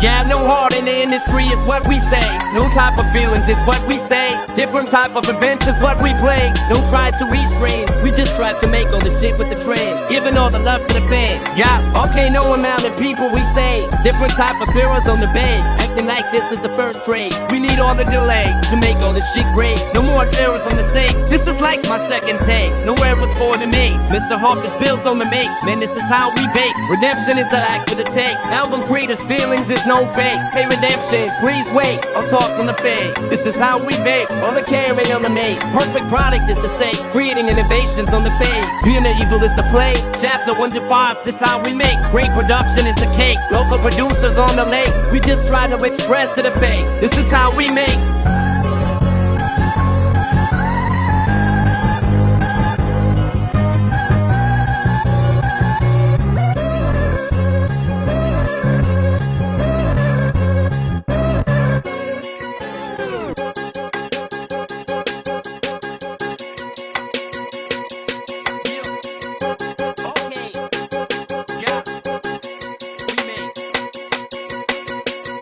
Yeah, no heart in the industry is what we say. New type of feelings is what we say. Different type of events is what we play. Don't try to restrain. We just try to make all the shit with the trend. Giving all the love to the fan. Yeah, okay, no amount of people we say. Different type of heroes on the bed. Acting like this is the first trade. We need all the delay to make all this shit great. No more errors on the sake. This is like my second take. Nowhere was for the mate. Mr. Hawkins builds on the make. Man, this is how we bake. Redemption is the act for the take. Album creators' feelings is no fake. Hey, redemption, please wait. I'll talk on the fade. This is how we bake. All the carry on the make. Perfect product is the sake. Creating innovations on the fade. Being the evil is the play. Chapter 1 to 5, that's how we make. Great production is the cake. Local producers on the lake. We just try to express to the fake. This is how we make.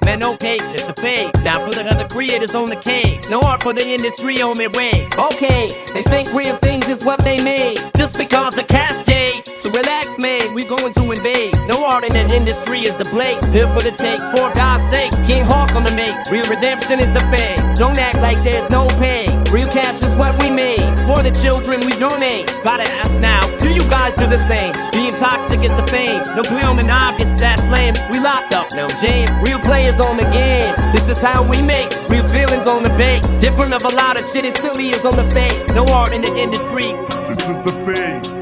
Man, okay, it's a fake. Now for the other creators on the cave. No art for the industry on their way. Okay, they think real things is what they made. Just because the cast J. So relax, man, we going to invade. No art in the industry is the blade. Here for the take, for God's sake. King Hawk on the make. Real redemption is the fade. Don't act like there's no pay. Real cash is what we made. For the children we donate. Gotta ask now, do you guys do the same? Being toxic is the fame. No bloom and obvious, that's lame. We locked up, no jam. Real players on the game. This is how we make. Real feelings on the bank. Different of a lot of shit, it still is on the fake. No art in the industry. This is the fade.